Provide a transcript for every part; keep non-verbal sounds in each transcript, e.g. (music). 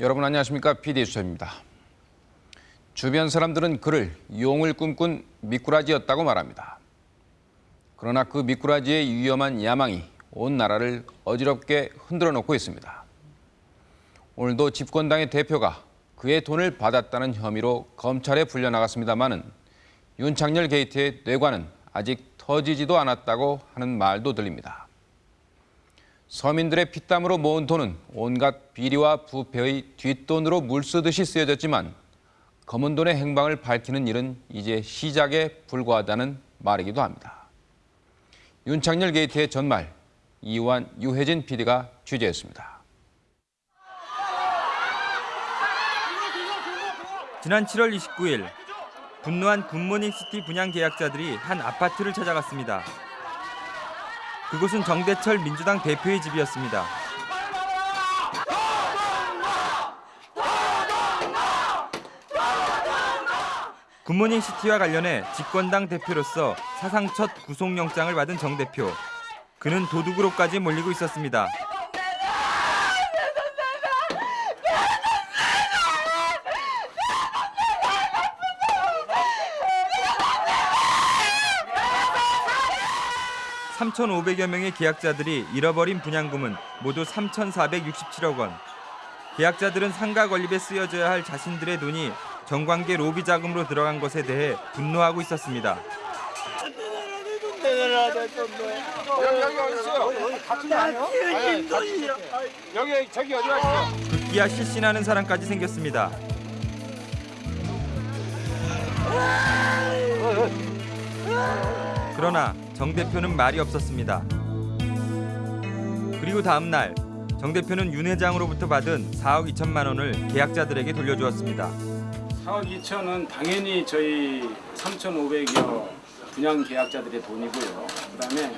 여러분 안녕하십니까? PD 수첩입니다. 주변 사람들은 그를 용을 꿈꾼 미꾸라지였다고 말합니다. 그러나 그 미꾸라지의 위험한 야망이 온 나라를 어지럽게 흔들어 놓고 있습니다. 오늘도 집권당의 대표가 그의 돈을 받았다는 혐의로 검찰에 불려나갔습니다마는 윤창열 게이트의 뇌관은 아직 터지지도 않았다고 하는 말도 들립니다. 서민들의 피땀으로 모은 돈은 온갖 비리와 부패의 뒷돈으로 물쓰듯이 쓰여졌지만 검은 돈의 행방을 밝히는 일은 이제 시작에 불과하다는 말이기도 합니다. 윤창열 게이트의 전말 이완 유혜진 PD가 취재했습니다. 지난 7월 29일 분노한 굿모닝시티 분양 계약자들이 한 아파트를 찾아갔습니다. 그곳은 정대철 민주당 대표의 집이었습니다. 굿모닝 시티와 관련해 집권당 대표로서 사상 첫 구속영장을 받은 정 대표. 그는 도둑으로까지 몰리고 있었습니다. (3,500여) 명의 계약자들이 잃어버린 분양금은 모두 (3,467억 원) 계약자들은 상가 건립에 쓰여져야 할 자신들의 돈이 정관계 로비 자금으로 들어간 것에 대해 분노하고 있었습니다. 여기 저기 어디 가시죠? 급기야 실신하는 사람까지 생겼습니다. 그러나 정 대표는 말이 없었습니다. 그리고 다음 날 정 대표는 윤 회장으로부터 받은 4억 2천만 원을 계약자들에게 돌려주었습니다. 4억 2천은 당연히 저희 3,500여 분양 계약자들의 돈이고요. 그다음에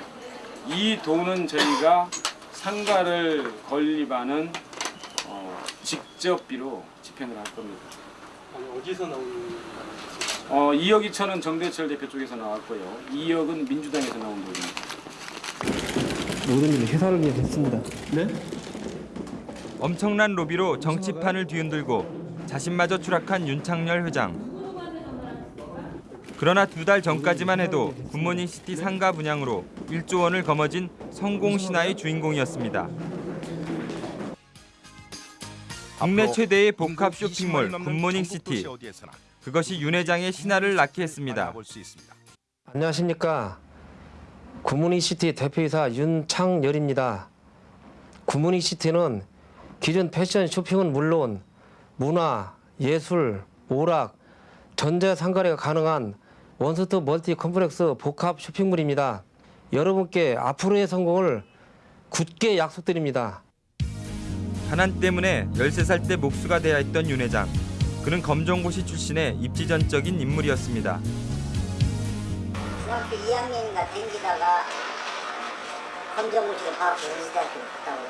이 돈은 저희가 상가를 건립하는 어, 직접비로 집행을 할 겁니다. 아니 어디서 나오는 어, 2억 2천은 정대철 대표 쪽에서 나왔고요. 2억은 민주당에서 나온 돈입니다. 모든 일을 회사를 위해 했습니다. 네? 엄청난 로비로 정치판을 뒤흔들고 자신마저 추락한 윤창열 회장. 그러나 두 달 전까지만 해도 굿모닝 시티 상가 분양으로 1조 원을 거머쥔 성공 신화의 주인공이었습니다. 국내 최대의 복합 쇼핑몰 굿모닝 시티. 그것이 윤 회장의 신화를 낳게 했습니다. 안녕하십니까. 굿모닝시티 대표이사 윤창열입니다. 굿모닝시티는 기존 패션 쇼핑은 물론 문화, 예술, 오락, 전자 상거래가 가능한 one-stop multi complex 복합 쇼핑몰입니다. 여러분께 앞으로의 성공을 굳게 약속드립니다. 가난 때문에 13살 때 목수가 되어 있던 윤 회장. 그는 검정고시 출신의 입지전적인 인물이었습니다. 중학교 2학년인가 댕기다가 검정고시를 봐갖고 연세대학교 갔다고.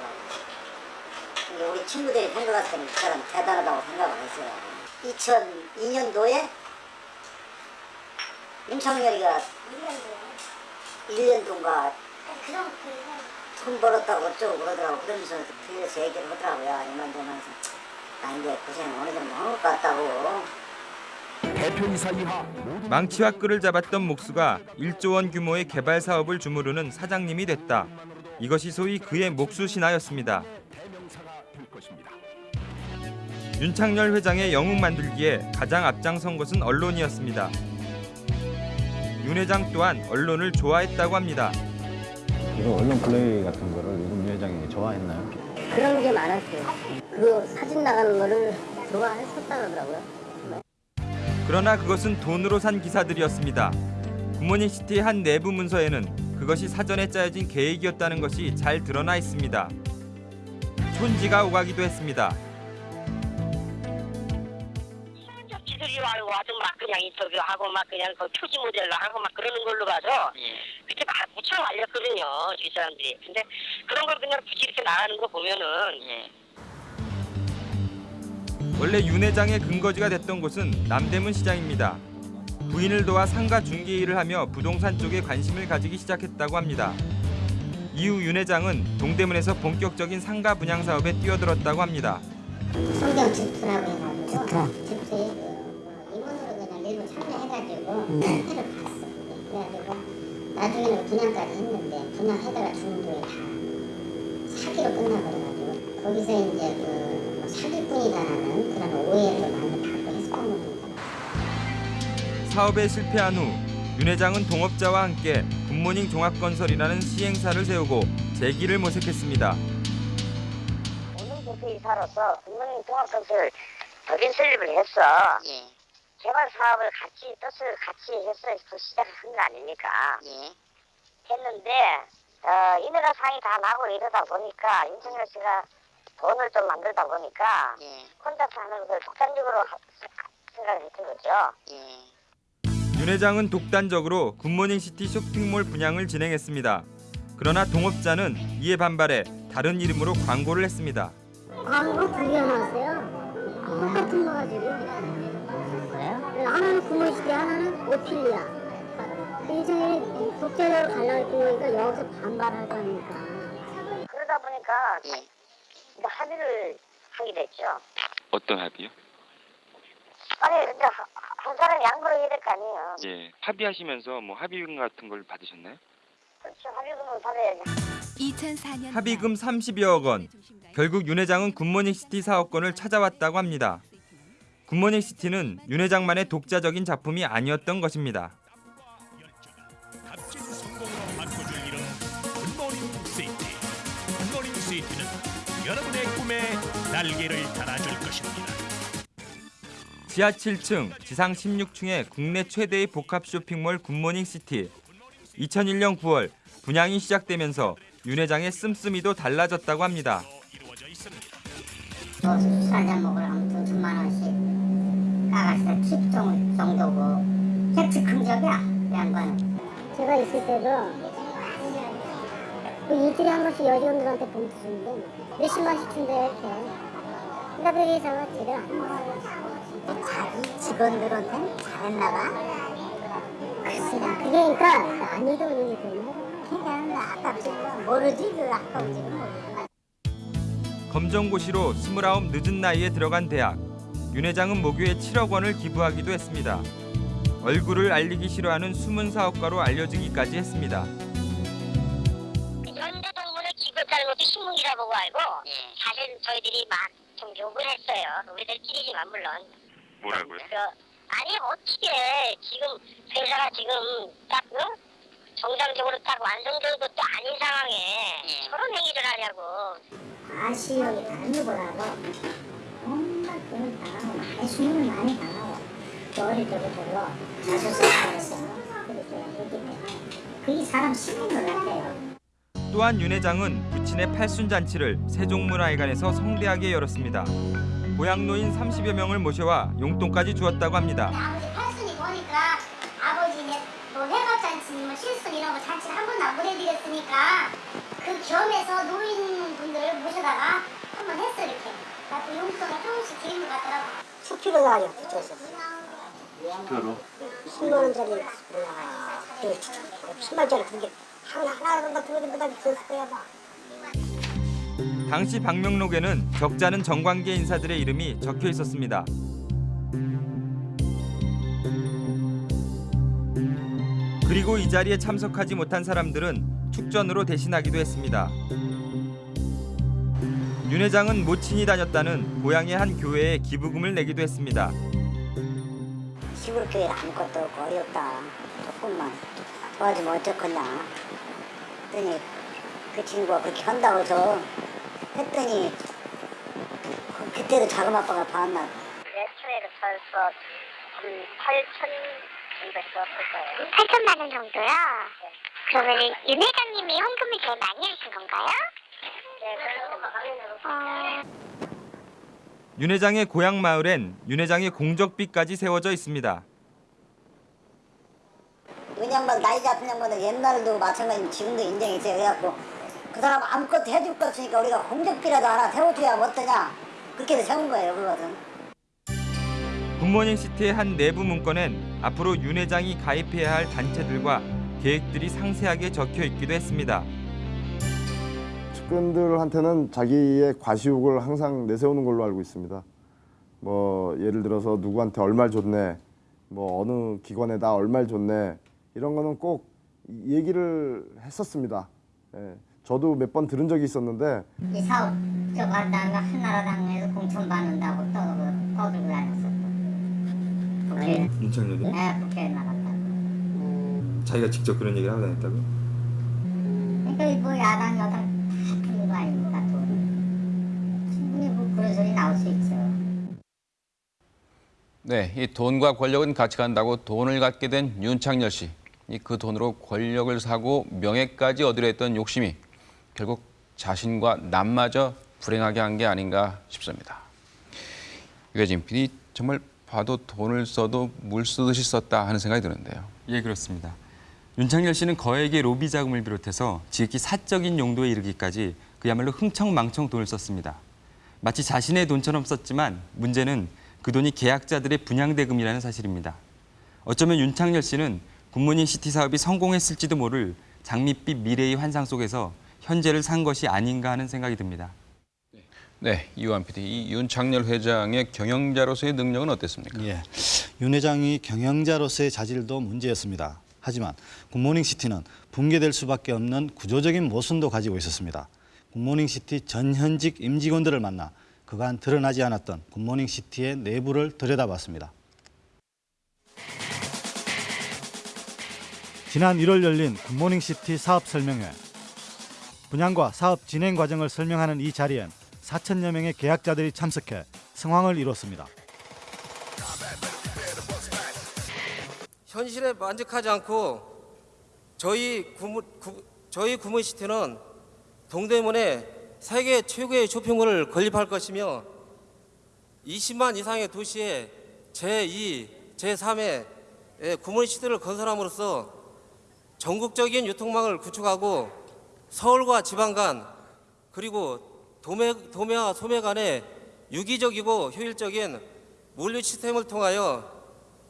근데 우리 친구들이 생각했을 때는 그 사람 대단하다고 생각을 했어요. 2002년도에 윤창열이가 1년 동안 돈 벌었다고 어쩌고 그러더라고 그러면서 뒤에서 얘기를 하더라고요. 이만 저만해서 나 이제 고생 어느 정도 한 것 같다고 망치와 끈을 잡았던 목수가 1조 원 규모의 개발 사업을 주무르는 사장님이 됐다. 이것이 소위 그의 목수 신화였습니다. 윤창열 회장의 영웅 만들기에 가장 앞장선 것은 언론이었습니다. 윤 회장 또한 언론을 좋아했다고 합니다. 이런 언론 플레이 같은 거를 윤 회장이 좋아했나요? 그런 게 많았어요. 그 사진 나가는 거를 좋아했었다 그러더라고요. 그러나 그것은 돈으로 산 기사들이었습니다. 굿모닝시티의 한 내부 문서에는 그것이 사전에 짜여진 계획이었다는 것이 잘 드러나 있습니다. 촌지가 오가기도 했습니다. 그냥 인터뷰 하고 막 그냥 그 표지 모델로 하고 막 그러는 걸로 봐서 그때 막 무척 알렸거든요 이 사람들이 근데 그런 걸 그냥 굳이 이렇게 나가는 거 보면은 원래 윤 회장의 근거지가 됐던 곳은 남대문 시장입니다. 부인을 도와 상가 중개 일을 하며 부동산 쪽에 관심을 가지기 시작했다고 합니다. 이후 윤 회장은 동대문에서 본격적인 상가 분양 사업에 뛰어들었다고 합니다. 성경 집투라고 해가지고 집투에 그 임원으로 그냥 일부 참여 해가지고 회를 갔어. 그래가지고 나중에는 분양까지 했는데 분양하다가 중도에 다 사기로 끝나버려가지고 거기서 이제 그뭐 사기꾼이다라는 그런 오해를 많이 받고 했었던 겁니다. 사업에 실패한 후 윤 회장은 동업자와 함께 굿모닝 종합건설이라는 시행사를 세우고 재기를 모색했습니다. 오늘 대표이사로서 국민 종합건설 법인 설립을 했어. 개발 사업을 같이 뜻을 같이 해서 그 시작을 한 거 아닙니까? 했는데 어, 인허가 사항이 다 나고 이러다 보니까 윤창열 씨가 돈을 좀 만들다 보니까 혼자서 하는 걸 독단적으로 하- 생각을 했던 거죠. 윤 회장은 독단적으로 굿모닝 시티 쇼핑몰 분양을 진행했습니다. 그러나 동업자는 이에 반발해 다른 이름으로 광고를 했습니다. 광고 두개 나왔어요. 똑같은 거 가지고. 하나는 구몬시대, 하나는 오피리아. 일종의 가려고 보니까 여기서 반발하다니까. 그러다 보니까 이제 합의를 하게 됐죠. 어떤 합의요? 아니 근데 하- 한 사람이 양보를 해야 될 거 아니에요. 예. 합의하시면서 뭐 합의금 같은 걸 받으셨나요? 그렇죠. 합의금을 받아야지. 2004년 합의금 30여억 원. 결국 윤 회장은 굿모닝 시티 사업권을 찾아왔다고 합니다. 굿모닝 시티는 윤 회장만의 독자적인 작품이 아니었던 것입니다. 지하 7층, 지상 16층의 국내 최대의 복합 쇼핑몰 굿모닝 시티. 2001년 9월 분양이 시작되면서 윤 회장의 씀씀이도 달라졌다고 합니다. 술 한잔 먹으러 돈 천만 원씩 팁 정- 정도고 팩트 긍정이야 이 양반은. 제가 있을 때도 그 일주일에 한 번씩 여직원들한테 돈 주는데 몇십만씩 준대 이렇게. 그러니까 그 회사가 제대로 안 먹어요. 자기 직원들한테 잘했나 봐? 글쎄 그게 그러니까 남이 돈이기 때문에 그냥 아깝지. 모르지 그 검정고시로 29 늦은 나이에 들어간 대학. 윤 회장은 모교에 7억 원을 기부하기도 했습니다. 얼굴을 알리기 싫어하는 숨은 사업가로 알려지기까지 했습니다. 연대동문을 기급하는 것도 신문이라 보고 알고 사실 저희들이 막 좀 욕을 했어요. 우리들끼리지만 물론. 뭐라고요? 그, 아니 어떻게 지금 회사가 지금 딱 응? 정상적으로 딱 완성된 것도 아닌 상황에 저런 행위를 하냐고. 다른 거보다도 온갖 돈을 많이 수입을 많이 당하고 또 어릴 때부터 때문에 그게 사람 심한 것 같아요. 또한 윤 회장은 부친의 팔순 잔치를 세종문화회관에서 성대하게 열었습니다. 고향 노인 30여 명을 모셔와 용돈까지 주었다고 합니다. 아버지 팔순이 보니까 아버지 내뭐 회갑잔치, 뭐 실순 이런 거 잔치를 한 번도 안 보내드렸으니까 그 겸해서 노인분들을 모셔다가 한번 했어 이렇게. 나또 용돈을 조금씩 드린 것 같더라고. 수피로 나요 그쪽에서. 표로? 10만 원짜리 올라가요. 10만 원짜리 그게 하나 들어보다 비쌌을 거야 봐. 당시 방명록에는 적자는 정관계 인사들의 이름이 적혀 있었습니다. 그리고 이 자리에 참석하지 못한 사람들은 축전으로 대신하기도 했습니다. 윤 회장은 모친이 다녔다는 고향의 한 교회에 기부금을 내기도 했습니다. 시골 교회 아무것도 없고 어렵다. 조금만 도와주면 어쩌겠냐. 했더니 그 친구가 그렇게 한다고 해서 했더니 그- 그때도 작은 아빠가 봤나. 매초에도 벌써 한 8천 정도 썼을 거예요. 8천만 원 정도요? 그러면 윤 회장님이 헌금을 제일 많이 하신 건가요? 네, 그렇죠. 윤 회장의 고향 마을엔 윤 회장의 공적비까지 세워져 있습니다. 이 양반 나이 잡힌 양반은 옛날도 마찬가지로 지금도 인정이 있어요. 그래갖고 그 사람 아무것도 해줄 거 없으니까 우리가 공적비라도 하나 세워줘야 어떠냐. 그렇게 세운 거예요. 그것은. 굿모닝 시티의 한 내부 문건엔 앞으로 윤 회장이 가입해야 할 단체들과 계획들이 상세하게 적혀 있기도 했습니다. 측근들한테는 자기의 과시욕을 항상 내세우는 걸로 알고 있습니다. 뭐 예를 들어서 누구한테 얼마를 줬네, 뭐 어느 기관에다 얼마를 줬네 이런 거는 꼭 얘기를 했었습니다. 예, 저도 몇 번 들은 적이 있었는데 이 사업 저거 한다가 한나라당에서 공천 받는다고 떠들고 떠들고 다녔었고 국회 윤창렬이 네 국회에 나갔다고 자기가 직접 그런 얘기를 하고 다녔다고? 그러니까 뭐 야당 여당 거 아닙니까 돈 충분히 뭐 그런 소리 나올 수 있죠 네, 이 돈과 권력은 같이 간다고 돈을 갖게 된 윤창열 씨. 이 그 돈으로 권력을 사고 명예까지 얻으려 했던 욕심이 결국 자신과 남마저 불행하게 한 게 아닌가 싶습니다. 유해진 PD 정말 봐도 돈을 써도 물 쓰듯이 썼다 하는 생각이 드는데요. 예, 그렇습니다. 윤창열 씨는 거액의 로비 자금을 비롯해서 지극히 사적인 용도에 이르기까지 그야말로 흥청망청 돈을 썼습니다. 마치 자신의 돈처럼 썼지만 문제는 그 돈이 계약자들의 분양대금이라는 사실입니다. 어쩌면 윤창열 씨는 굿모닝 시티 사업이 성공했을지도 모를 장밋빛 미래의 환상 속에서 현재를 산 것이 아닌가 하는 생각이 듭니다. 네, 이완 PD, 이 윤창열 회장의 경영자로서의 능력은 어땠습니까? 예, 윤 회장이 경영자로서의 자질도 문제였습니다. 하지만 굿모닝 시티는 붕괴될 수밖에 없는 구조적인 모순도 가지고 있었습니다. 굿모닝 시티 전 현직 임직원들을 만나 그간 드러나지 않았던 굿모닝 시티의 내부를 들여다봤습니다. 지난 1월 열린 굿모닝 시티 사업 설명회. 분양과 사업 진행 과정을 설명하는 이 자리엔 4천여 명의 계약자들이 참석해 성황을 이뤘습니다. 현실에 만족하지 않고 저희 구무, 구, 저희 구문시티는 동대문에 세계 최고의 쇼핑몰을 건립할 것이며 20만 이상의 도시에 제2, 제3의 구문시티를 건설함으로써 전국적인 유통망을 구축하고 서울과 지방 간 그리고 도매, 도매와 소매 간의 유기적이고 효율적인 물류 시스템을 통하여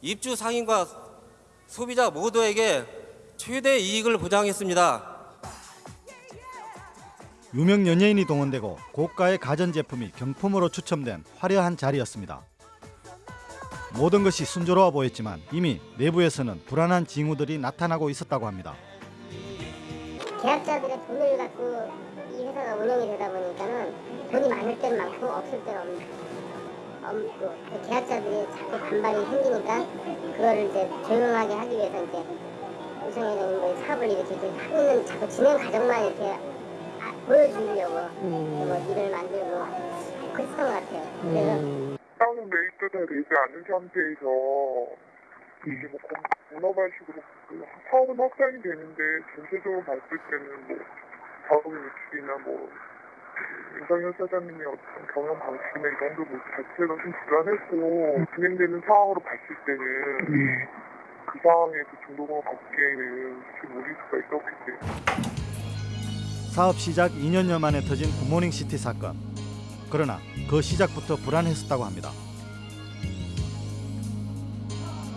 입주 상인과 소비자 모두에게 최대 이익을 보장했습니다. 유명 연예인이 동원되고 고가의 가전제품이 경품으로 추첨된 화려한 자리였습니다. 모든 것이 순조로워 보였지만 이미 내부에서는 불안한 징후들이 나타나고 있었다고 합니다. 계약자들의 돈을 갖고 이 회사가 운영이 되다 보니까는 돈이 많을 땐 많고 없을 땐 없는 없고 그 계약자들이 자꾸 반발이 생기니까 그거를 이제 조용하게 하기 위해서 이제 우성회장님 뭐 사업을 이렇게 하고 있는 자꾸 진행 과정만 이렇게 아, 보여주려고. 뭐 일을 만들고 그랬던 것 같아요. 그래서 다운 메이트가 되지 않은 상태에서 이게 뭐그 사업은 확장이 되는데 전체적으로 봤을 때는 뭐 자금 유출이나 뭐 윤석열 사장님의 어떤 경영 방식이나 이런 거 자체가 좀 불안했고 진행되는 상황으로 봤을 때는 그 상황에 그 중도금을 받기에는 좀 무리수가 있었기 때문에 사업 시작 2년여 만에 터진 굿모닝 시티 사건. 그러나 그 시작부터 불안했었다고 합니다.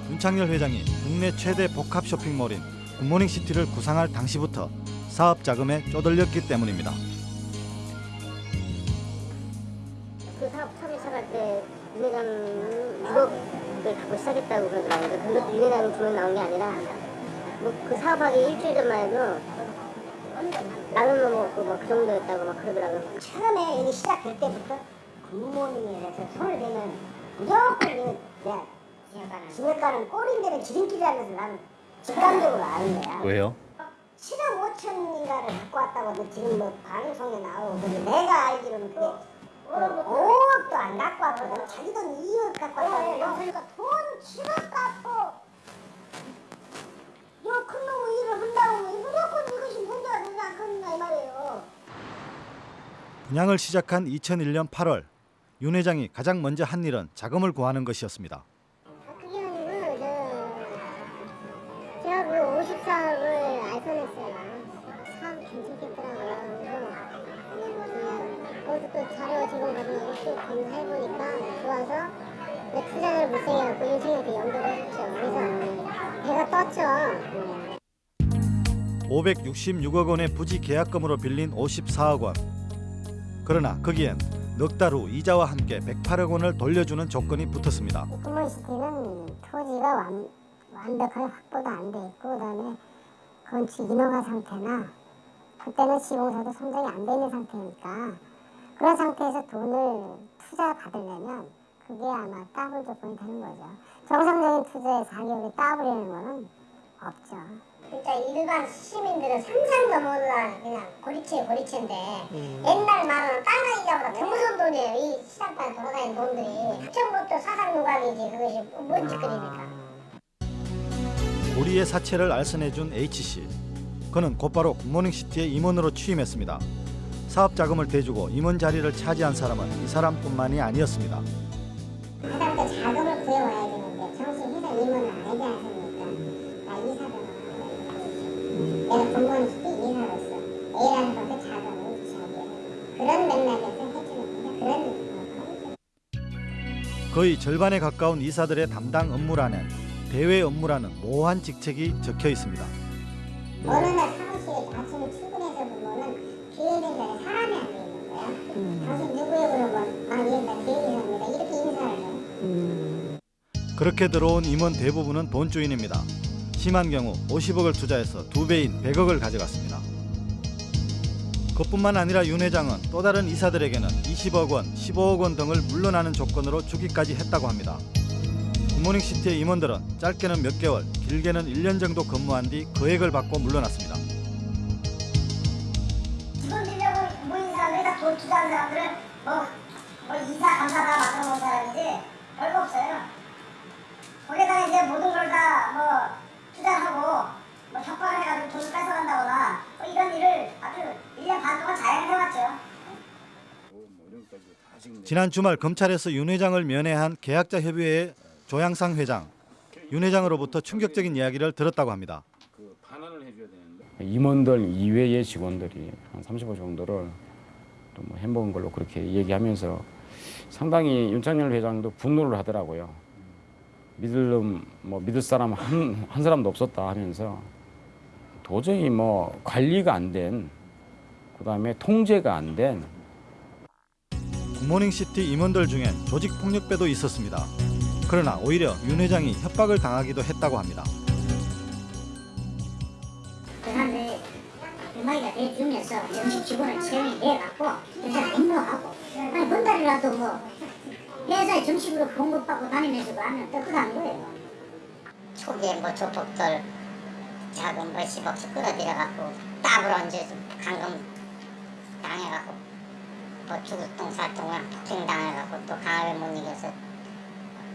윤창열 회장이 국내 최대 복합 쇼핑몰인 굿모닝 시티를 구상할 당시부터 사업 자금에 쪼들렸기 때문입니다. 그 사업 처음에 시작할 때 윤회장은 6억을 갖고 시작했다고 그러더라고요. 근데 윤회장이 돈이 나온 게 아니라 뭐 그 사업하기 일주일 전만 해도 라면만 먹고 뭐그 정도였다고 막 그러더라고요. 처음에 이 시작할 때부터 굿모닝에 대해서 손을 대면 무조건 이거 내가 진흙가는 꼬린데는 지름길이라면서 나는 직감적으로 아는 거야. 왜요? 7억 5천인가를 갖고 왔다고 지금 뭐 방송에 나오고 근데 내가 알기로는 그게 5억도 안 갖고 왔거든 자기 돈 2억 갖고 왔다고 그러니까 돈 7억 갖고 요큰 놈의 일을 한다고 이 말이에요. 분양을 시작한 2001년 8월 윤 회장이 가장 먼저 한 일은 자금을 구하는 것이었습니다. 제가 그 54억을 알선했어요. 사업 괜찮겠더라고요. 그래서 거기서 또 자료 제공 받은 또 검사해보니까 좋아서 내 투자를 못생겨갖고 윤창한테 연결을 했죠. 그래서 배가 떴죠 566억 원의 부지 계약금으로 빌린 54억 원. 그러나 거기엔 넉 달 후 이자와 함께 108억 원을 돌려주는 조건이 붙었습니다. 구몬시티는 토지가 완, 완벽하게 확보도 안 돼 있고 그다음에 건축 인허가 상태나 그때는 시공사도 선정이 안돼 있는 상태니까 그런 상태에서 돈을 투자 받으려면 그게 아마 따블 조건이 되는 거죠. 정상적인 투자에 4개월에 따블이라는 거는 없죠. 그러니까 일반 시민들은 상상도 못할 그냥 고리채 고리채인데 옛날 말은 땅 이자보다 더 무서운 돈이에요. 이 시장판에 돌아다니는 돈들이. 처음부터 사상 누각이지 그것이 뭔 짓거리니까. 우리의 사채를 알선해준 H씨. 그는 곧바로 굿모닝시티의 임원으로 취임했습니다. 사업 자금을 대주고 임원 자리를 차지한 사람은 이 사람뿐만이 아니었습니다. A라는. 그런 맥락에서 해주는 거의 절반에 가까운 이사들의 담당 업무란엔 대외 업무라는 모호한 직책이 적혀 있습니다. 어느 날 사무실에 아침에 출근해서 보면은 기획된 자리에 사람이 앉아 있는 거야. 당신 누구예요? 그러면 아, 예, 나 기획이사입니다. 이렇게 인사를 해. 그렇게 들어온 임원 대부분은 돈 주인입니다. 심한 경우 50억을 투자해서 두 배인 100억을 가져갔습니다. 그뿐만 아니라 윤 회장은 또 다른 이사들에게는 20억 원, 15억 원 등을 물러나는 조건으로 주기까지 했다고 합니다. 굿모닝 시티의 임원들은 짧게는 몇 개월, 길게는 1년 정도 근무한 뒤 거액을 받고 물러났습니다. 돈 빌려고 모인 사람들이 다돈 투자한 사람들은 뭐, 뭐 이사 감사다 맡아놓은 사람이지 별거 없어요. 거기다가 이제 모든 걸다뭐 투자하고 뭐 협박을 해가지고 돈을 뺏어간다거나 뭐 이런 일을 아주 1년 반 동안 잘 해왔죠. 지난 주말 검찰에서 윤 회장을 면회한 계약자 협의회의 조양상 회장, 윤 회장으로부터 충격적인 이야기를 들었다고 합니다. 임원들 이외의 직원들이 한 35 정도를 또뭐 해먹은 걸로 그렇게 얘기하면서 상당히 윤창열 회장도 분노를 하더라고요. 믿을 놈, 뭐 믿을 사람 한, 한 사람도 없었다 하면서 도저히 뭐 관리가 안 된, 그 다음에 통제가 안 된 굿모닝시티 임원들 중엔 조직 폭력배도 있었습니다. 그러나 오히려 윤 회장이 협박을 당하기도 했다고 합니다. 그 사람들이 음악이가 내주면서 정식 직원을 채용이 내갖고 회사를 행동하고 아니 한 달이라도 뭐 회사에 정식으로 공급받고 다니면서 하면 떡하는 거예요. 초기에 뭐 조폭들 자금 몇십억씩 끌어들여갖고 따블로 이제 감금 당해갖고 뭐 주구똥 살똥을 폭행 당해갖고 또 강압에 못 이겨서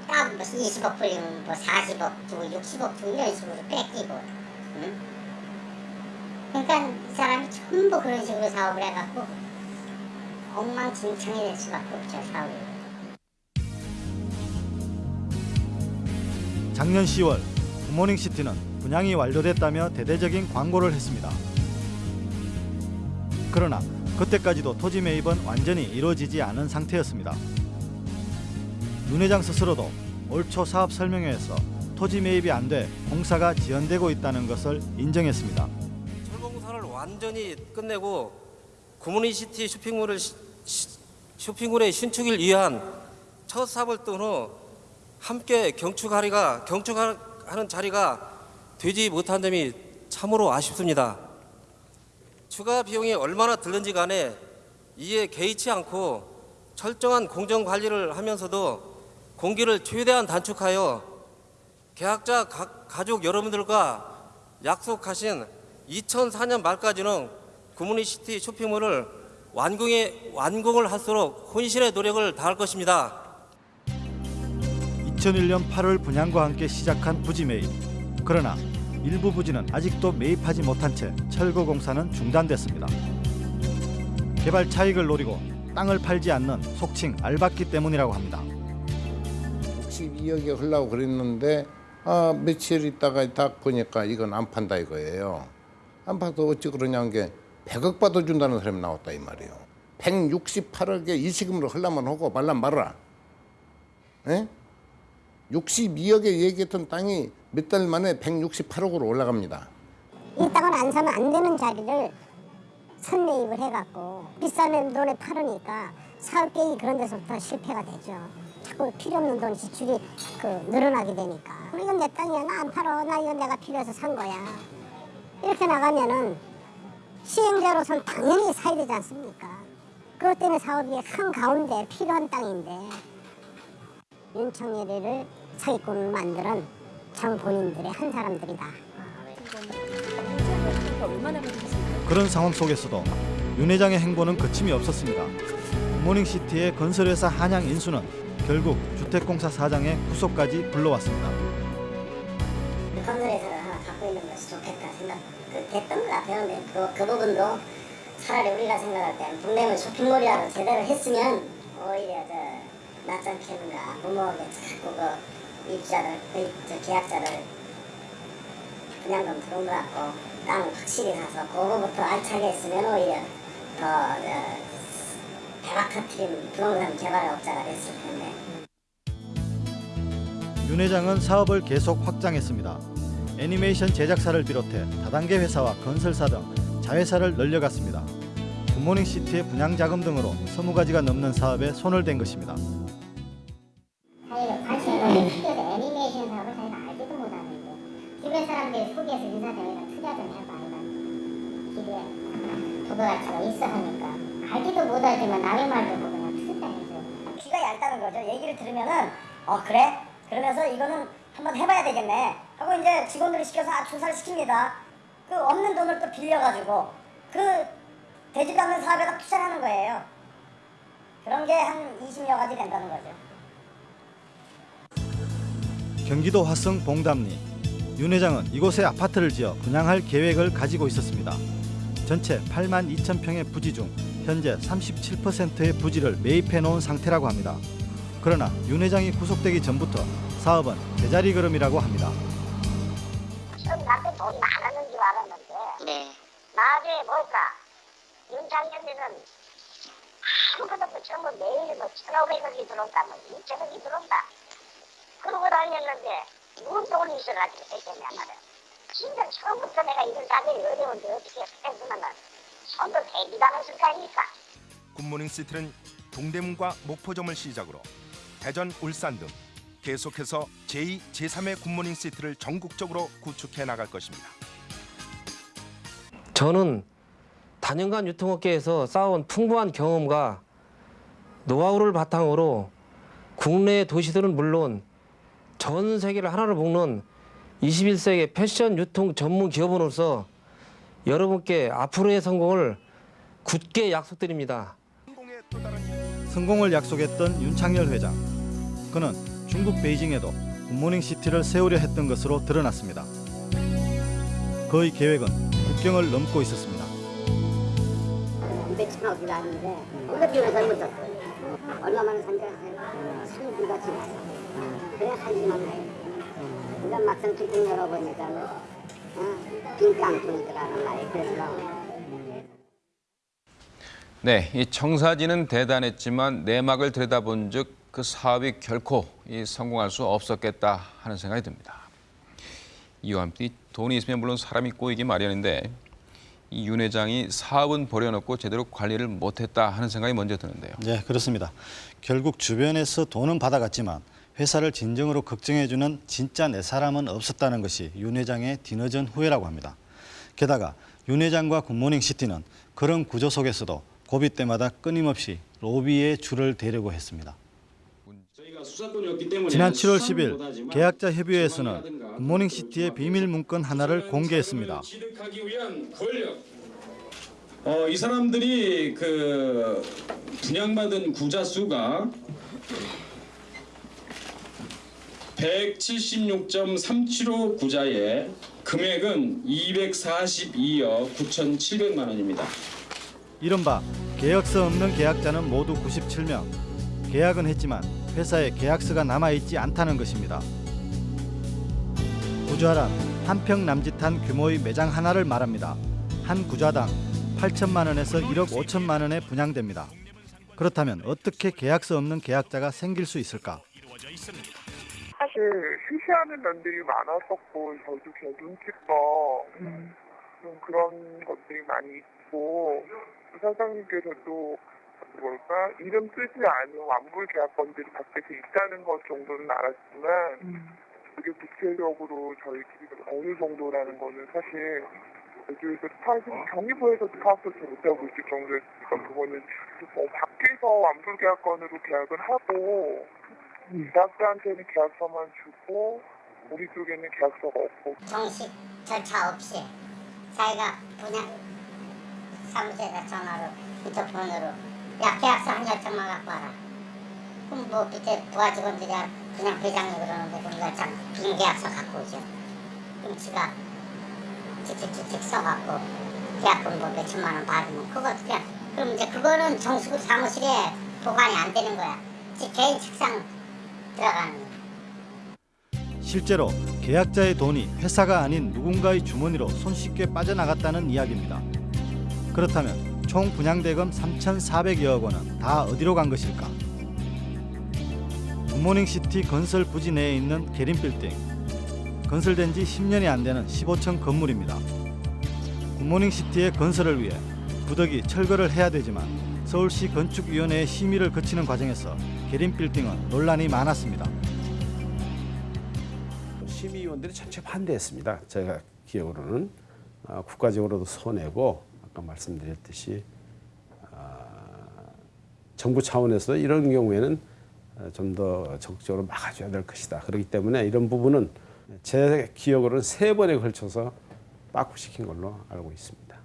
따블 뭐 20억 불리면 뭐 40억 주고 60억 주고 이런 식으로 뺏기고 응? 그러니까 이 사람이 전부 그런 식으로 사업을 해갖고 엉망진창이 될 수밖에 없죠 사업이 작년 10월 굿모닝시티는 분양이 완료됐다며 대대적인 광고를 했습니다. 그러나 그때까지도 토지 매입은 완전히 이루어지지 않은 상태였습니다. 윤 회장 스스로도 올 초 사업 설명회에서 토지 매입이 안 돼 공사가 지연되고 있다는 것을 인정했습니다. 철공사를 완전히 끝내고 구모니시티 쇼핑몰을 쇼핑몰의 신축을 위한 첫 사업을 뜬후 함께 경축하리가 경축하는 자리가 되지 못한 점이 참으로 아쉽습니다. 추가 비용이 얼마나 들는지 간에 이에 개의치 않고 철저한 공정 관리를 하면서도 공기를 최대한 단축하여 계약자 가, 가족 여러분들과 약속하신 2004년 말까지는 구모니시티 쇼핑몰을 완공에 완공을 할수록 혼신의 노력을 다할 것입니다. 2001년 8월 분양과 함께 시작한 부지 매입. 그러나 일부 부지는 아직도 매입하지 못한 채 철거 공사는 중단됐습니다. 개발 차익을 노리고 땅을 팔지 않는 속칭 알박기 때문이라고 합니다. 62억이 흘라고 그랬는데 아 며칠 있다가 딱 보니까 이건 안 판다 이거예요. 안 파도 어찌 그러냐는 게 100억 받아준다는 사람이 나왔다 이 말이에요. 168억에 이시금으로 흘라면 하고 말란 말아라. 에? 62억에 얘기했던 땅이 몇 달 만에 168억으로 올라갑니다. 이 땅을 안 사면 안 되는 자리를 선매입을 해갖고 비싼 돈에 팔으니까 사업 계획이 그런 데서부터 실패가 되죠. 자꾸 필요 없는 돈 지출이 그 늘어나게 되니까 이건 내 땅이야 나 안 팔어 나 이건 내가 필요해서 산 거야 이렇게 나가면은 시행자로선 당연히 사야 되지 않습니까? 그것 때문에 사업이 한가운데 필요한 땅인데 윤청열이를 사기꾼을 만드는 장 본인들의 한 사람들이다. 그런 상황 속에서도 윤 회장의 행보는 거침이 없었습니다. 굿모닝시티의 건설회사 한양 인수는 결국 주택공사 사장의 구속까지 불러왔습니다. 건설에서 하나 갖고 있는 것이 좋겠다 생각 그, 됐던 것 같아요. 근데 그, 그 부분도 차라리 우리가 생각할 때는 동대문 쇼핑몰이라도 제대로 했으면 오히려 저 낫잖겠는가 부모에게 자꾸 그 그, 저 계약자를 분양금 들어온 것 같고 땅 확실히 사서 그거부터 알차게 했으면 오히려 더 저, 대박 터트린 부동산 개발업자가 됐을 텐데 윤 회장은 사업을 계속 확장했습니다. 애니메이션 제작사를 비롯해 다단계 회사와 건설사 등 자회사를 늘려갔습니다. 굿모닝시티의 분양 자금 등으로 20가지가 넘는 사업에 손을 댄 것입니다. 시킵니다. 그 없는 돈을 또 빌려가지고 그 되지도 않는 사업에다 투자를 하는 거예요. 그런 게 한 20여 가지 된다는 거죠. 경기도 화성 봉담리 윤 회장은 이곳에 아파트를 지어 분양할 계획을 가지고 있었습니다. 전체 8만 2천 평의 부지 중 현재 37%의 부지를 매입해 놓은 상태라고 합니다. 그러나 윤 회장이 구속되기 전부터 사업은 제자리 걸음이라고 합니다. 돈이 많았는 줄 알았는데 나중에 볼까? 윤창년이는 아무것도 없고 전부 매일 뭐 천오백억이 들어온다 뭐 이천억이 들어온다. 그러고 다녔는데 무슨 돈이 있어가지고 됐겠냐 말이야 진짜 처음부터 내가 이런 가격이 어려운데 어떻게 했으면은 손도 대기도 안 했을 거 아닙니까? 굿모닝 시티는 동대문과 목포점을 시작으로 대전, 울산 등 계속해서 제2, 제3의 굿모닝 시티를 전국적으로 구축해 나갈 것입니다. 저는 단연간 유통업계에서 쌓아온 풍부한 경험과 노하우를 바탕으로 국내 도시들은 물론 전 세계를 하나로 묶는 21세기 패션 유통 전문 기업으로서 여러분께 앞으로의 성공을 굳게 약속드립니다. 성공을 약속했던 윤창열 회장. 그는 중국 베이징에도 굿모닝 시티를 세우려 했던 것으로 드러났습니다. 그의 계획은 국경을 넘고 있었습니다. 몇천억이 아닌데 어떻게 왜 잘못했어요? 얼마만에 산지 아세요? 3주가 지났어. 그래 하지만 해. 근데 막상 뚜껑 열어보니까는 어? 빈 깡통이더라는 말이 그래서 네, 이 청사진은 대단했지만 내막을 들여다본 즉 그 사업이 결코 이 성공할 수 없었겠다 하는 생각이 듭니다. 이와 함께 이 돈이 있으면 물론 사람이 꼬이기 마련인데 이윤 회장이 사업은 버려놓고 제대로 관리를 못했다 하는 생각이 먼저 드는데요. 네, 그렇습니다. 결국 주변에서 돈은 받아갔지만 회사를 진정으로 걱정해주는 진짜 내 사람은 없었다는 것이 윤 회장의 뒤늦은 후회라고 합니다. 게다가 윤 회장과 굿모닝 시티는 그런 구조 속에서도 고비 때마다 끊임없이 로비에 줄을 대려고 했습니다. 지난 7월 10일 계약자 협의회에서는 굿모닝 시티의 비밀 문건 하나를 공개했습니다. 어, 이 사람들이 그 분양받은 구자 수가 176.375 구자에 금액은 242억 9,700만 원입니다. 이른바 계약서 없는 계약자는 모두 97명. 계약은 했지만 회사에 계약서가 남아있지 않다는 것입니다. 구좌란 한평 남짓한 규모의 매장 하나를 말합니다. 한 구좌당 8천만 원에서 1억 5천만 원에 분양됩니다. 그렇다면 어떻게 계약서 없는 계약자가 생길 수 있을까? 사실 쉬쉬하는 면들이 많았었고 저도 제 눈치껏 좀 그런 것들이 많이 그리고 사장님께서도 뭘까 이름 쓰지 않은 완불 계약건들이 밖에서 있다는 것 정도는 알았지만 그게 구체적으로 저희끼리 어느 정도라는 거는 사실 여기에서 파악, 경기부에서도 파악조차 못하고 있을 정도였으니까 그거는 뭐 밖에서 완불 계약건으로 계약을 하고 계약자한테는 계약서만 주고 우리 쪽에는 계약서가 없고. 정식 절차 없이 자기가 분양 사무소에다 전화로 인터폰으로 야 계약서 한 열장만 갖고 와라. 그럼 뭐 밑에 부하 직원들이 그냥 회장이 그러는데 그럼 열장 빈 계약서 갖고 오죠. 그럼 지가 칙칙칙칙 써갖고 계약금 뭐 몇 천만 원 받으면 그거 그냥 그럼 이제 그거는 정식으로 사무실에 보관이 안 되는 거야. 지 개인 책상 들어가는 거야. 실제로 계약자의 돈이 회사가 아닌 누군가의 주머니로 손쉽게 빠져나갔다는 이야기입니다. 그렇다면 총 분양대금 3,400여억 원은 다 어디로 간 것일까? 굿모닝시티 건설 부지 내에 있는 계림빌딩. 건설된 지 10년이 안 되는 15층 건물입니다. 굿모닝시티의 건설을 위해 부득이 철거를 해야 되지만 서울시 건축위원회의 심의를 거치는 과정에서 계림빌딩은 논란이 많았습니다. 심의위원들이 전체 반대했습니다. 제가 기억으로는 아, 국가적으로도 손해고 아까 말씀드렸듯이 아, 정부 차원에서 이런 경우에는 좀 더 적극적으로 막아줘야 될 것이다. 그렇기 때문에 이런 부분은 제 기억으로는 세 번에 걸쳐서 빠꾸시킨 걸로 알고 있습니다.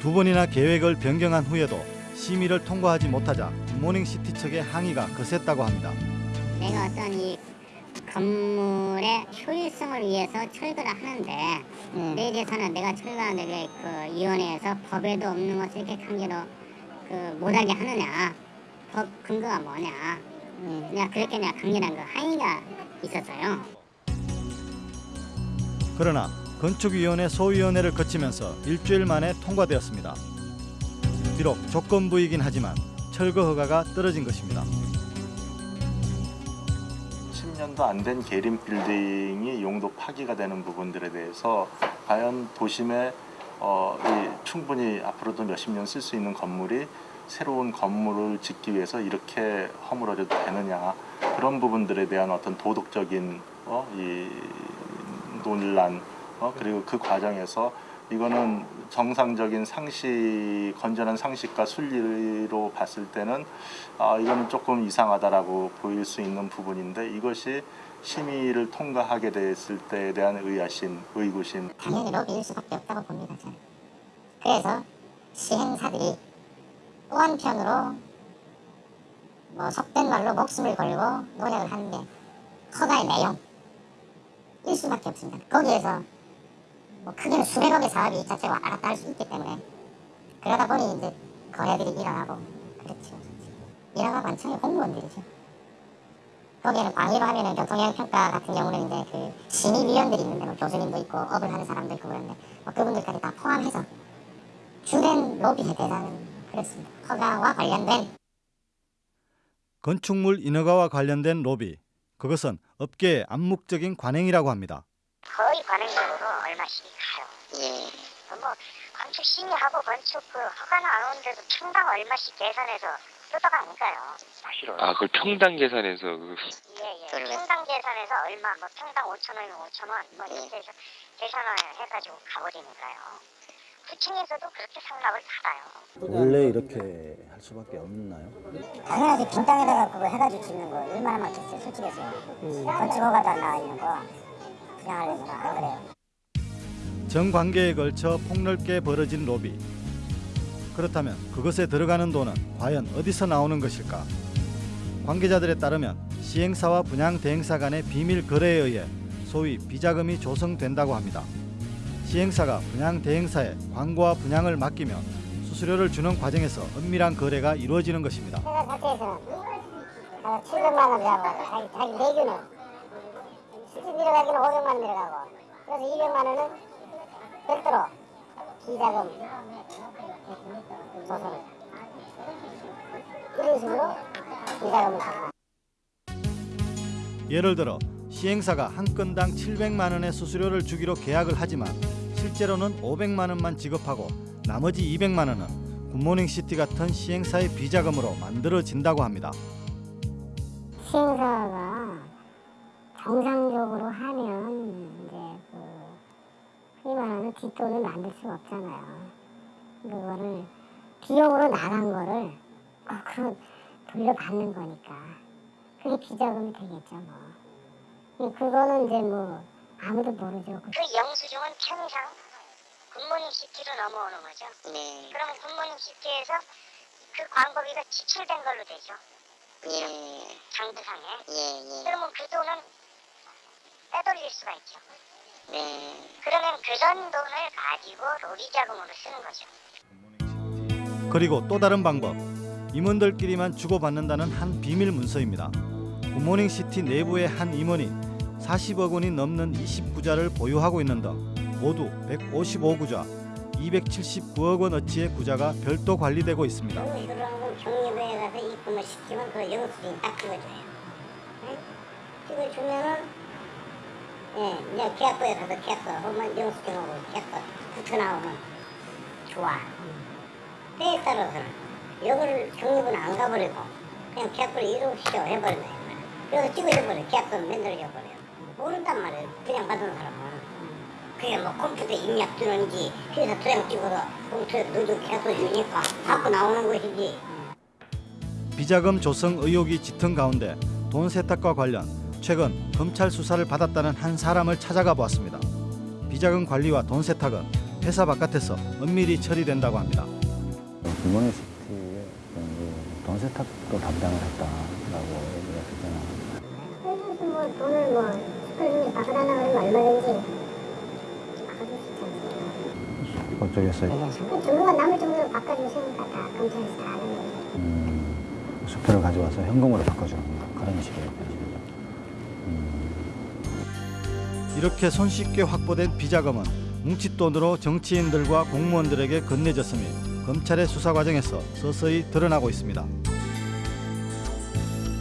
두 번이나 계획을 변경한 후에도 심의를 통과하지 못하자 굿모닝시티 측의 항의가 거셌다고 합니다. 내가 어떤 이 건물의 효율성을 위해서 철거를 하는데 내 대해서는 내가 철거하는 그 위원회에서 법에도 없는 것을 이렇게 강제로 그 못하게 하느냐 법 근거가 뭐냐 음, 그냥 그렇게 내가 강렬한 그 항의가 있었어요. 그러나 건축위원회 소위원회를 거치면서 일주일 만에 통과되었습니다. 비록 조건부이긴 하지만 철거 허가가 떨어진 것입니다. 10년도 안 된 계림 빌딩이 용도 파기가 되는 부분들에 대해서 과연 도심에 어, 이 충분히 앞으로도 몇십 년 쓸 수 있는 건물이 새로운 건물을 짓기 위해서 이렇게 허물어져도 되느냐. 그런 부분들에 대한 어떤 도덕적인 어, 이 논란 어, 그리고 그 과정에서 이거는 정상적인 상식, 건전한 상식과 순리로 봤을 때는 아, 이거는 조금 이상하다라고 보일 수 있는 부분인데 이것이 심의를 통과하게 됐을 때에 대한 의아심, 의구심. 당연히 로비일 수밖에 없다고 봅니다. 저는. 그래서 시행사들이 또 한편으로 뭐 속된 말로 목숨을 걸고 노력을 하는 게 허가의 내용일 수밖에 없습니다. 거기에서 뭐 크게는 수백억의 사업이 자체가 왔다 갔다 할 수 있기 때문에 그러다 보니 이제 거래들이 일어나고 그렇죠. 일어나고 관청의 공무원들이죠. 거기에는 방위로 하면은 교통영향평가 같은 경우는 이제 그 심의위원들이 있는데 뭐 교수님도 있고 업을 하는 사람도 있고 그런데 뭐 그분들까지 다 포함해서 주된 로비의 대상은 그렇습니다. 허가와 관련된 건축물 인허가와 관련된 로비. 그것은 업계의 암묵적인 관행이라고 합니다. 거의 관행적으로 얼마씩 가요. 예. 뭐 건축 심의하고 건축 그 허가 나오는데도 평당 얼마씩 계산해서 뜯어가니까요. 아 그걸 평당 계산해서 그 예 예. 평당 계산해서 얼마 뭐 평당 5천 원이면 5천 원, 뭐 이렇게 해서 계산을 해가지고 가버리니까요. 구청에서도 그렇게 상납을 받아요. 원래 이렇게 할 수밖에 없나요? 당연하지 빈 땅에다가 그거 해가지고 짓는 거 얼마나 많겠어요, 솔직해서. 건축 허가도 안 나와 있는 거 그냥 하려면 안 그래요. 전 관계에 걸쳐 폭넓게 벌어진 로비. 그렇다면 그것에 들어가는 돈은 과연 어디서 나오는 것일까? 관계자들에 따르면 시행사와 분양 대행사 간의 비밀 거래에 의해 소위 비자금이 조성된다고 합니다. 시행사가 분양 대행사에 광고와 분양을 맡기면 수수료를 주는 과정에서 은밀한 거래가 이루어지는 것입니다. 자체에서 700만 원 들어가고 자기, 내주는 실제 들어가기는 500만 원 들어가고 그래서 200만 원은 별도로 비자금 조성 이런 식으로 비자금을 받아 예를 들어 시행사가 한 건당 700만 원의 수수료를 주기로 계약을 하지만 실제 실제로는 500만 원만 지급하고 나머지 200만 원은 굿모닝 시티 같은 시행사의 비자금으로 만들어진다고 합니다. 시행사가 정상적으로 하면 흔히 말하는 뒷돈을 만들 수가 없잖아요. 그거를 비용으로 나간 거를 거꾸로 돌려받는 거니까 그게 비자금이 되겠죠 뭐. 이 그거는 이제 뭐 아무도 모르죠. 그 영수증은 평상 굿모닝 시티로 넘어오는 거죠. 네. 그러면 굿모닝 시티에서 그 광고비가 지출된 걸로 되죠. 그죠? 장부상에. 그러면 그 돈은 빼돌릴 수가 있죠. 네. 그러면 그런 돈을 가지고 로비 자금으로 쓰는 거죠. 그리고 또 다른 방법. 임원들끼리만 주고받는다는 한 비밀 문서입니다. 굿모닝 시티 내부의 한 임원이 40억 원이 넘는 29구좌를 보유하고 있는 등 모두 155구좌, 279억 원어치의 구좌가 별도 관리되고 있습니다. 그리고 이걸 하고 경리부에 가서 입금을 시키면 그 영수증 딱 찍어줘요. 네? 찍어주면은 예, 계약서에 가서 계약서 하면 영수증하고 계약서 붙어 나오면 좋아. 때에 따라서는 이거를 경리부는 안 가버리고 그냥 계약서를 이루시죠 해버린다. 그래서 찍어줘버려. 계약서는 만들어줘버려. 모른단 말이에요. 그냥 받은 사람은. 그게 뭐 컴퓨터 입력 뜨는지 회사 도장 찍어서 컴퓨터에 넣어주고 계약서 주니까 갖고 나오는 것이지. 비자금 조성 의혹이 짙은 가운데 돈 세탁과 관련 최근 검찰 수사를 받았다는 한 사람을 찾아가 보았습니다. 비자금 관리와 돈 세탁은 회사 바깥에서 은밀히 처리된다고 합니다. 굿모닝 시티에 돈 세탁도 담당을 했다라고 얘기가 했잖아. 그래서 뭐 돈을 뭐 스크린에 바꿔달라고 그러면 얼마든지 않습니까? 그쪽에서 그 남을 정도로 바꿔주시니까 다 검찰에서 다 아는 거죠. 음, 수표를 가져와서 현금으로 바꿔주는 그런 방식 이렇게 손쉽게 확보된 비자금은 뭉칫돈으로 정치인들과 공무원들에게 건네졌음이 검찰의 수사 과정에서 서서히 드러나고 있습니다.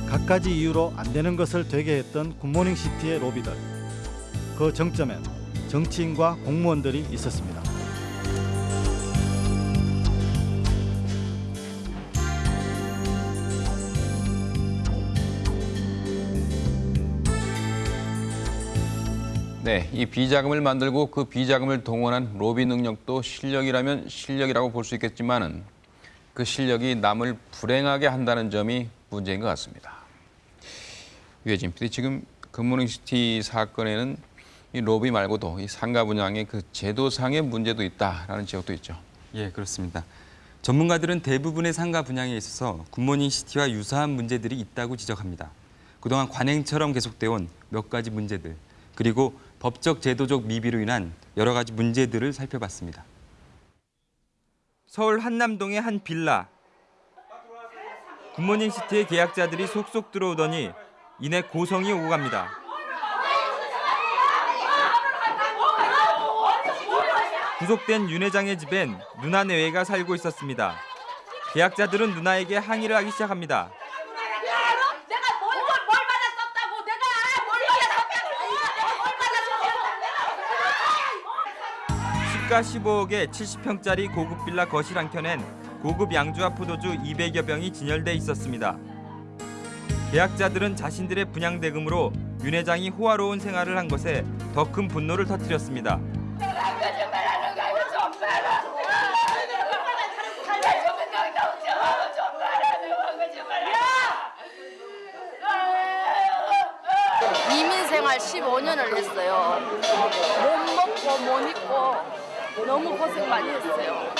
갖가지 이유로 안 되는 것을 되게 했던 굿모닝 시티의 로비들. 그 정점엔 정치인과 공무원들이 있었습니다. 네, 이 비자금을 만들고 그 비자금을 동원한 로비 능력도 실력이라면 실력이라고 볼 수 있겠지만은 그 실력이 남을 불행하게 한다는 점이 문제인 것 같습니다. 유해진 PD 지금 굿모닝시티 사건에는 이 로비 말고도 이 상가 분양의 그 제도상의 문제도 있다라는 지적도 있죠. 예, 그렇습니다. 전문가들은 대부분의 상가 분양에 있어서 굿모닝 시티와 유사한 문제들이 있다고 지적합니다. 그동안 관행처럼 계속되어 온 몇 가지 문제들, 그리고 법적 제도적 미비로 인한 여러 가지 문제들을 살펴봤습니다. 서울 한남동의 한 빌라. 굿모닝 시티의 계약자들이 속속 들어오더니 이내 고성이 오고 갑니다. 구속된 윤 회장의 집엔 누나 내외가 살고 있었습니다. 계약자들은 누나에게 항의를 하기 시작합니다. 내가 뭘, 뭘, 뭘 받았었다고 내가 뭘 시가 15억에 70평짜리 고급 빌라 거실 한 켠엔 고급 양주와 포도주 200여 병이 진열돼 있었습니다. 계약자들은 자신들의 분양 대금으로 윤 회장이 호화로운 생활을 한 것에 더 큰 분노를 터뜨렸습니다. 이민 생활 15년을 했어요. 못 먹고 못 입고 너무 고생 많이 했어요.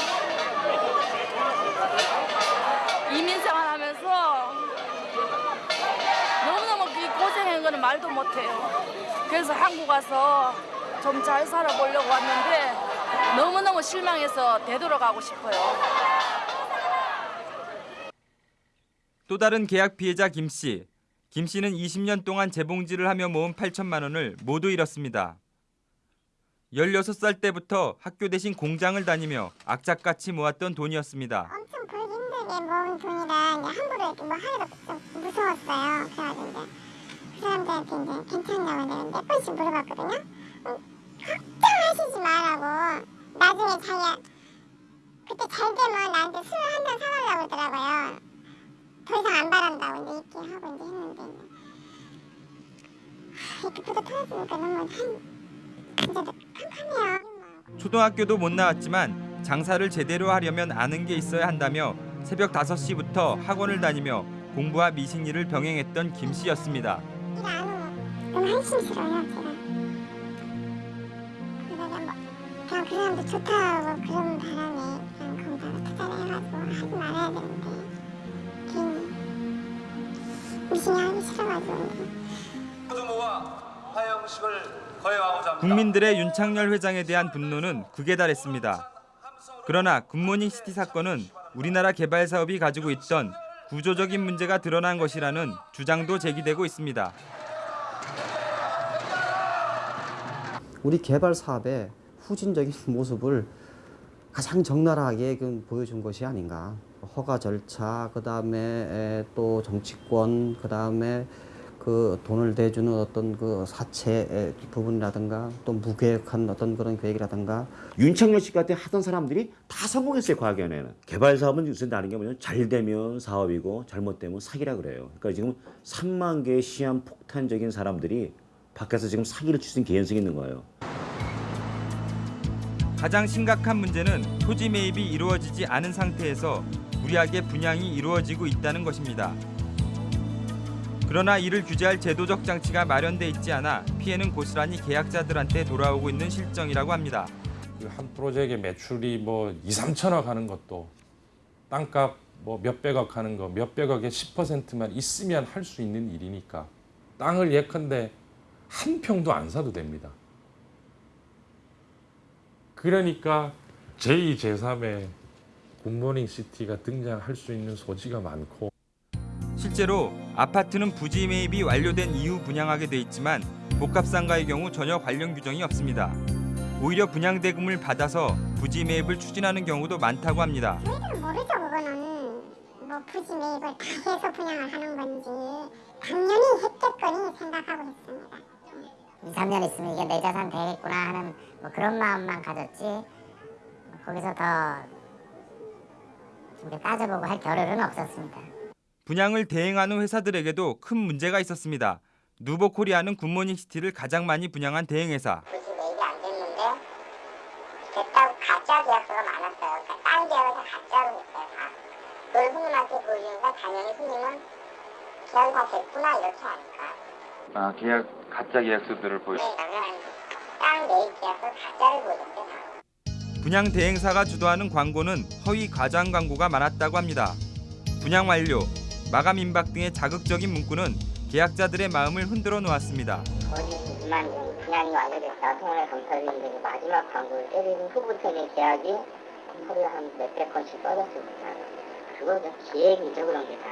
이민 생활하면서 너무너무 이 고생한 거는 말도 못해요. 그래서 한국 와서 좀 잘 살아보려고 왔는데 너무너무 실망해서 되돌아가고 싶어요. 또 다른 계약 피해자 김 씨. 김 씨는 20년 동안 재봉질을 하며 모은 8천만 원을 모두 잃었습니다. 16살 때부터 학교 대신 공장을 다니며 악착같이 모았던 돈이었습니다. 엄청 벌기 힘들게 모은 돈이라 이제 함부로 뭐 하기도 좀 무서웠어요. 그래가지고 이제 그 사람들한테 이제 괜찮냐고 내가 몇 번씩 물어봤거든요. 음, 걱정하시지 말라고 나중에 자기가 그때 잘 되면 나한테 술 한 잔 사달라고 그러더라고요. 더 이상 안 바란다고 이제 이렇게 하고 이제 했는데 하, 이렇게 부도 터졌으니까 너무. 초등학교도 못 나왔지만 장사를 제대로 하려면 아는 게 있어야 한다며 새벽 5시부터 학원을 다니며 공부와 미식일을 병행했던 김 씨였습니다. 너무 한심스러워요 제가. 그냥 뭐그 사람도 좋다고 그런 바람에 그냥 거기다가 투자를 해가지고 하지 말아야 되는데 괜히 미신이 하기 싫어가지고 부모와 화영식을. 국민들의 윤창열 회장에 대한 분노는 극에 달했습니다. 그러나 굿모닝 시티 사건은 우리나라 개발 사업이 가지고 있던 구조적인 문제가 드러난 것이라는 주장도 제기되고 있습니다. 우리 개발 사업의 후진적인 (laughs) 모습을 가장 적나라하게 그 보여준 것이 아닌가. 허가 절차, 그 다음에 또 정치권, 그 다음에 그 돈을 대주는 어떤 그 사채 부분이라든가 또 무계획한 어떤 그런 계획이라든가. 윤창열 씨 같은 하던 사람들이 다 성공했어요 과학연에는. 개발 사업은 요새 나는 게 뭐냐면 잘 되면 사업이고 잘못되면 사기라 그래요. 그러니까 지금 3만 개의 시한 폭탄적인 사람들이 밖에서 지금 사기를 칠 수 있는 개연성이 있는 거예요. 가장 심각한 문제는 토지 매입이 이루어지지 않은 상태에서 무리하게 분양이 이루어지고 있다는 것입니다. 그러나 이를 규제할 제도적 장치가 마련돼 있지 않아 피해는 고스란히 계약자들한테 돌아오고 있는 실정이라고 합니다. 그한 프로젝트의 매출이 뭐 2, 3천억 하는 것도 땅값 뭐 몇백억 하는 거 몇백억의 10%만 있으면 할 수 있는 일이니까 땅을 예컨대 한 평도 안 사도 됩니다. 그러니까 제2, 제3의 굿모닝 시티가 등장할 수 있는 소지가 많고 실제로 아파트는 부지 매입이 완료된 이후 분양하게 돼 있지만 복합상가의 경우 전혀 관련 규정이 없습니다. 오히려 분양 대금을 받아서 부지 매입을 추진하는 경우도 많다고 합니다. 모르죠 그거는 뭐 부지 매입을 다 해서 분양을 하는 건지 당연히 했겠거니 생각하고 있습니다. 2, 3년 있으면 이게 내 자산 되겠구나 하는 뭐 그런 마음만 가졌지 거기서 더 우리 따져보고 할 겨를은 없었습니다. 분양을 대행하는 회사들에게도 큰 문제가 있었습니다. 누보코리아는 굿모닝 시티를 가장 많이 분양한 대행회사. 부지 매입이 안 됐는데 됐다고 가짜 계약서가 많았어요. 그러니까 딴 계약을 다 가짜로 했어요. 다. 그걸 손님한테 보여주니까 당연히 손님은 계약이 다 됐구나 이렇게 하니까 아 계약 가짜 계약서들을 보여. 땅 매입 계약서 가짜를 보여줬어요. 다. 분양 대행사가 주도하는 광고는 허위 과장 광고가 많았다고 합니다. 분양 완료, 마감 임박 등의 자극적인 문구는 계약자들의 마음을 흔들어 놓았습니다. 거짓만 분양이 완료됐다. 통원에 검사했는데 그 마지막 광고를 때리는 후부터의 계약이 하루에 한 몇백 건씩. 그거 좀 기획이죠 그런 게 다.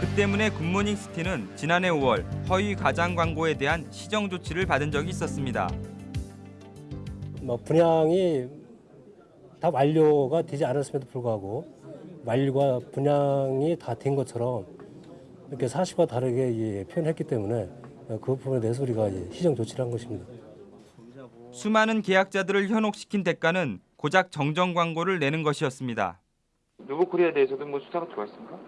그 때문에 굿모닝 시티는 지난해 5월 허위 과장 광고에 대한 시정 조치를 받은 적이 있었습니다. 뭐 분양이 다 완료가 되지 않았음에도 불구하고 완료가 분양이 다 된 것처럼 이렇게 사실과 다르게 예, 표현했기 때문에 그 부분에 대해서 우리가 예, 시정 조치를 한 것입니다. 수많은 계약자들을 현혹시킨 대가는 고작 정정 광고를 내는 것이었습니다. 누보코리아에 대해서도 뭐 수사가 들어왔습니까?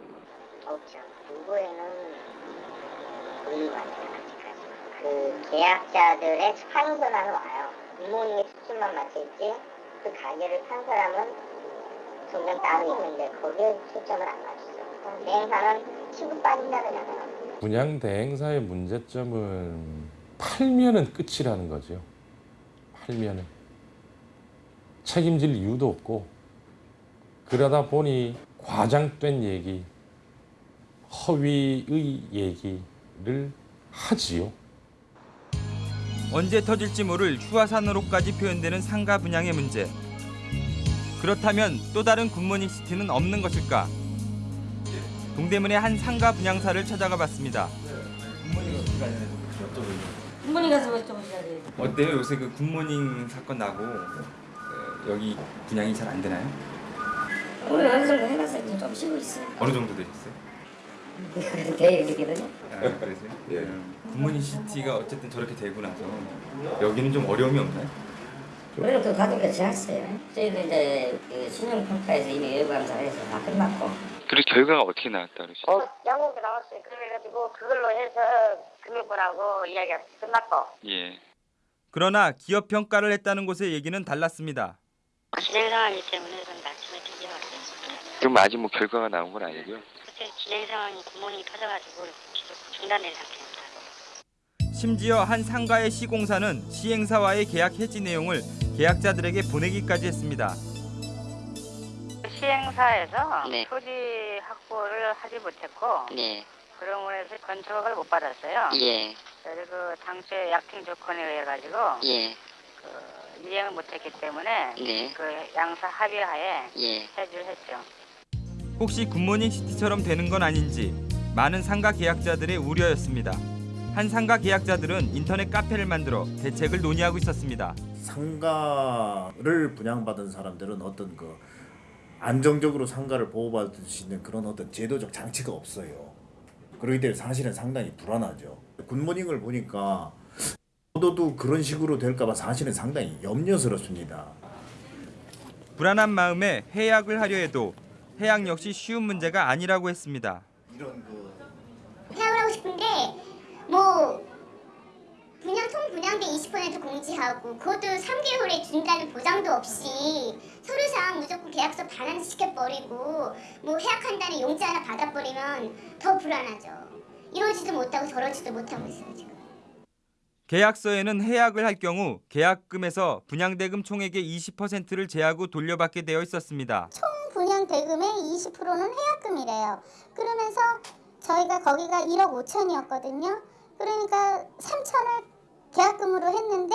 없죠. 누구에는 것 같아요. 그 계약자들의 판서라는 와요. 굿모닝의 수준만 맞출지 그 가게를 판 사람은 종종 따로 있는데 거기에 초점을 안 맞추죠. 대행사는 치고 빠진다 그러잖아요. 분양 대행사의 문제점은 팔면은 끝이라는 거죠. 팔면은 책임질 이유도 없고 그러다 보니 과장된 얘기, 허위의 얘기를 하지요. 언제 터질지 모를 휴화산으로까지 표현되는 상가 분양의 문제. 그렇다면 또 다른 굿모닝 시티는 없는 것일까? 동대문의 한 상가 분양사를 찾아가 봤습니다. 굿모닝 가서 여쭤보셔야 돼요. 어때요? 요새 그 굿모닝 사건 나고 여기 분양이 잘 안 되나요? 오늘 어느 정도 해놨어요. 이제 좀 쉬고 있어요. 어느 정도 되셨어요? 그래서 계획 이렇게거든요. 아, 그러세요? 예. 굿모닝 시티가 어쨌든 저렇게 되고 나서 여기는 좀 어려움이 없나요? 그래도 그 가족이 지났어요. 저희도 이제 그 신용평가에서 이미 외부감사를 해서 다 끝났고. 그리고 결과가 어떻게 나왔다 그러시죠? 어, 양국이 나왔어요. 그래가지고 그걸로 해서 금융권하고 이야기가 끝났고. 예. 그러나 기업 평가를 했다는 곳의 얘기는 달랐습니다. 진행 상황이기 때문에 좀 말씀을 드리지 않았어요. 그럼 아직 뭐 결과가 나온 건 아니고요. 그때 진행 상황이 구멍이 터져가지고 계속 중단된 상태입니다. 심지어 한 상가의 시공사는 시행사와의 계약 해지 내용을 계약자들에게 보내기까지 했습니다. 시행사에서 토지 확보를 하지 못했고 네. 그러므로 해서 건축을 못 받았어요. 예. 그리고 당초에 약팅 조건에 의해 가지고 예. 그 이행을 못했기 때문에 네. 그 양사 합의하에 예. 해지를 했죠. 혹시 굿모닝 시티처럼 되는 건 아닌지 많은 상가 계약자들의 우려였습니다. 한 상가 계약자들은 인터넷 카페를 만들어 대책을 논의하고 있었습니다. 상가를 분양받은 사람들은 어떤 그 안정적으로 상가를 보호받을 수 있는 그런 어떤 제도적 장치가 없어요. 그렇기 때문에 사실은 상당히 불안하죠. 굿모닝을 보니까 저도 그런 식으로 될까봐 사실은 상당히 염려스럽습니다. 불안한 마음에 해약을 하려 해도 해약 역시 쉬운 문제가 아니라고 했습니다. 해약을 하고 싶은데 뭐 분양 총 분양대 20% 공지하고 그것도 3개월에 준다는 보장도 없이 서류상 무조건 계약서 반환 시켜 버리고 뭐 해약한다는 용지 하나 받아버리면 더 불안하죠. 이러지도 못하고 저러지도 못하고 있어요 지금. 계약서에는 해약을 할 경우 계약금에서 분양대금 총액의 20%를 제하고 돌려받게 되어 있었습니다. 총 분양 대금의 20%는 해약금이래요. 그러면서 저희가 거기가 1억 5천이었거든요. 그러니까 3천을 계약금으로 했는데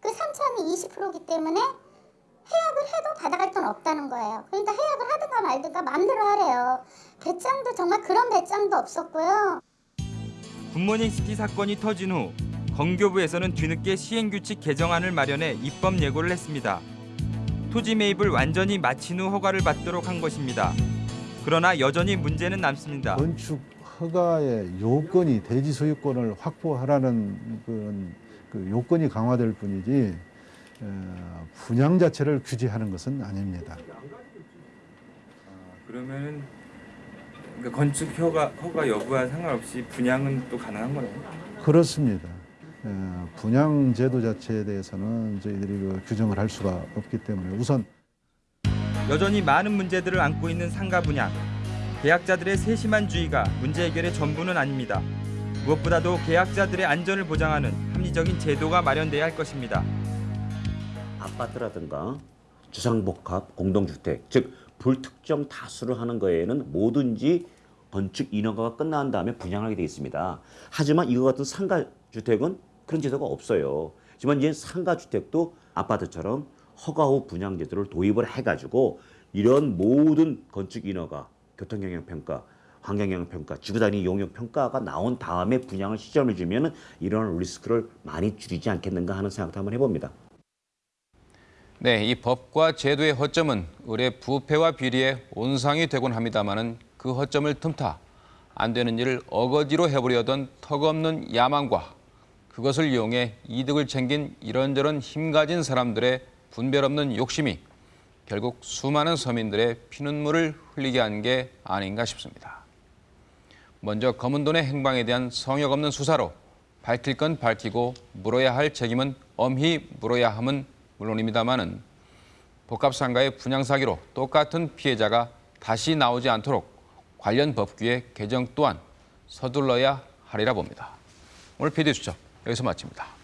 그 3천이 20%이기 때문에 해약을 해도 받아갈 돈 없다는 거예요. 그러니까 해약을 하든가 말든가 마음대로 하래요. 배짱도 정말 그런 배짱도 없었고요. 굿모닝 시티 사건이 터진 후 건교부에서는 뒤늦게 시행규칙 개정안을 마련해 입법 예고를 했습니다. 토지 매입을 완전히 마친 후 허가를 받도록 한 것입니다. 그러나 여전히 문제는 남습니다. 건축 허가의 요건이 대지 소유권을 확보하라는 그런 그 요건이 강화될 뿐이지 어, 분양 자체를 규제하는 것은 아닙니다. 그러면은 그러니까 건축 허가 허가 여부와 상관없이 분양은 또 가능한 거네요. 그렇습니다. 어, 분양 제도 자체에 대해서는 저희들이 그 규정을 할 수가 없기 때문에 우선 여전히 많은 문제들을 안고 있는 상가 분양. 계약자들의 세심한 주의가 문제 해결의 전부는 아닙니다. 무엇보다도 계약자들의 안전을 보장하는 합리적인 제도가 마련돼야 할 것입니다. 아파트라든가 주상복합 공동주택 즉 불특정 다수를 하는 거에는 뭐든지 건축 인허가가 끝난 다음에 분양하게 되어 있습니다. 하지만 이거 같은 상가 주택은 그런 제도가 없어요. 하지만 이제 상가 주택도 아파트처럼 허가 후 분양 제도를 도입을 해가지고 이런 모든 건축 인허가, 교통 영향 평가, 환경 영향 평가, 지구 단위 용역 평가가 나온 다음에 분양을 시점을 주면은 이런 리스크를 많이 줄이지 않겠는가 하는 생각도 한번 해봅니다. 네, 이 법과 제도의 허점은 을의 부패와 비리의 온상이 되곤 합니다마는 그 허점을 틈타 안 되는 일을 어거지로 해보려던 턱없는 야망과 그것을 이용해 이득을 챙긴 이런저런 힘 가진 사람들의 분별 없는 욕심이 결국 수많은 서민들의 피눈물을 흘리게 한 게 아닌가 싶습니다. 먼저 검은 돈의 행방에 대한 성역 없는 수사로 밝힐 건 밝히고 물어야 할 책임은 엄히 물어야 함은 물론입니다마는 복합상가의 분양 사기로 똑같은 피해자가 다시 나오지 않도록 관련 법규의 개정 또한 서둘러야 하리라 봅니다. 오늘 PD 수첩 여기서 마칩니다.